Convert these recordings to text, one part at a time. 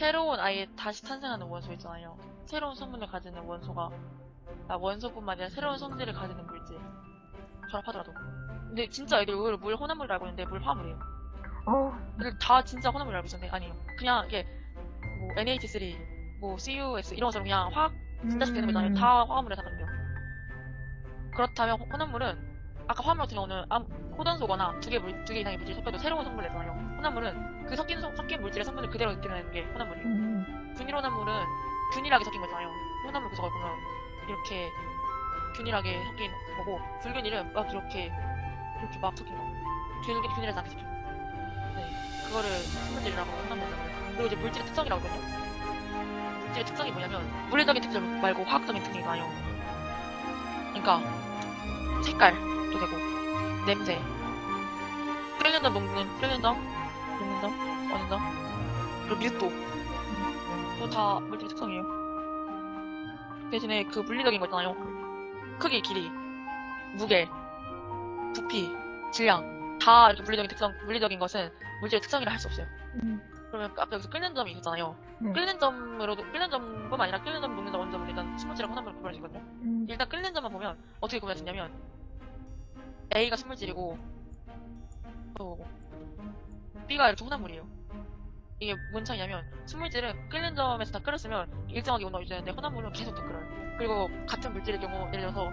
새로운 아예 다시 탄생하는 원소 있잖아요. 새로운 성분을 가지는 원소가 아, 원소뿐만 아니라 새로운 성질을 가지는 물질. 결합하더라도. 근데 진짜 애들 의외로 물 혼합물을 알고 있는데 물 화합물이에요. 어, 근데 다 진짜 혼합물을 알고 있었는데 아니에요. 그냥 이게 뭐 NH3, 뭐 CuS 이런 것처럼 그냥 화학 진짜식 되는 거잖아요. 음. 다 화합물에 해당돼요. 그렇다면 호- 혼합물은 아까 화합물 같은 경우는 암- 호단소거나 두 개 물, 두 개 이상의 물질이 섞여도 새로운 성분을 내잖아요. 혼합물은 그 섞인, 성- 섞인 물질의 성분을 그대로 느끼는 게 혼합물이에요. 음. 균일 혼합물은 균일하게 섞인 거잖아요. 혼합물 구성을 보면 이렇게 균일하게 섞인 거고 불균일은 막 이렇게 이렇게 막 섞인 거. 균일 균일하지 않게 섞인 거. 네, 그거를 성분질이라고 혼합물이라고 해요. 그리고 이제 물질의 특성이라고 하거든요. 물질의 특성이 뭐냐면 물리적인 특성 말고 화학적인 특성이 나요. 그러니까 색깔도 되고 냄새, 끓는 점 녹는 끓는 점 녹는 점 어는 점 그리고 밀도 또다 물질의 특성이에요. 대신에 그 물리적인 거 있잖아요. 크기, 길이, 무게, 부피, 질량 다 이렇게 물리적인 특성, 물리적인 것은 물질의 특성이라 할 수 없어요. 음. 그러면 아까 여기서 끓는 점이 있었잖아요. 네. 끓는 점으로도 끓는 점뿐만 아니라 끓는 점, 녹는 점, 원점을 일단 스물질하고 혼합물을 구분할 수 있거든요. 음. 일단 끓는 점만 보면 어떻게 구분할 수 있냐면 A가 스물질이고 또 B가 이렇게 혼합물이에요. 이게 뭔 차이냐면 스물질은 끓는 점에서 다 끓였으면 일정하게 온도가 유지되는데 혼합물은 계속 더 끓어요. 그리고 같은 물질의 경우 예를 들어서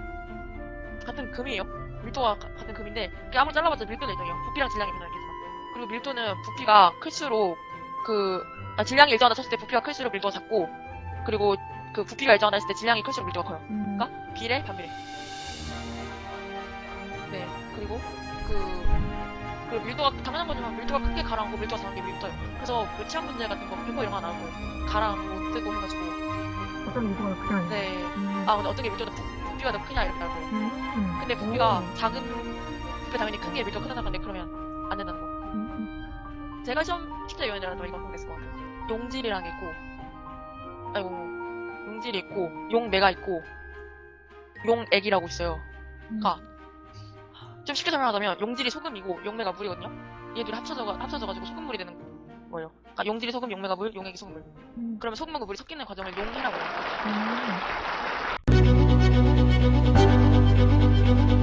같은 금이에요. 밀도가 가- 같은 금인데 그게 아무리 잘라봤자 밀도는 일정해요. 부피랑 질량이 변하겠지만 그리고 밀도는 부피가 클수록 그 아, 질량이 일정하다 쳤을 때 부피가 클수록 밀도가 작고 그리고 그 부피가 일정하다 했을 때 질량이 클수록 밀도가 커요. 음. 그러니까 비례 반비례. 네 그리고 그, 그 밀도가 당연한 거지만 밀도가 크게 가라앉고 밀도가 작은 게 밀도예요. 그래서 그 치안 문제 같은 거 이런 거 나오고 가라앉고 뜨고 해가지고 어떤 이유가 그냥. 네. 음. 아 근데 어떤 게 밀도가 부, 부피가 더 크냐 이렇게 나오고 음. 근데 부피가 오. 작은 부피 당연히 큰 게 밀도 크다는 건데 그러면 안 된다는 거. 음. 제가 시험 숙제 요원이라도 이거 모르겠을 것 같아요. 용질이랑 있고, 아이고, 용질이 있고, 용매가 있고, 용액이라고 있어요. 음. 가. 좀 쉽게 설명하자면, 용질이 소금이고, 용매가 물이거든요? 얘들이 합쳐져, 합쳐져가지고 소금물이 되는 거예요. 그러니까 용질이 소금, 용매가 물, 용액이 소금물. 음. 그러면 소금하고 물이 섞이는 과정을 용해라고 해요. 음.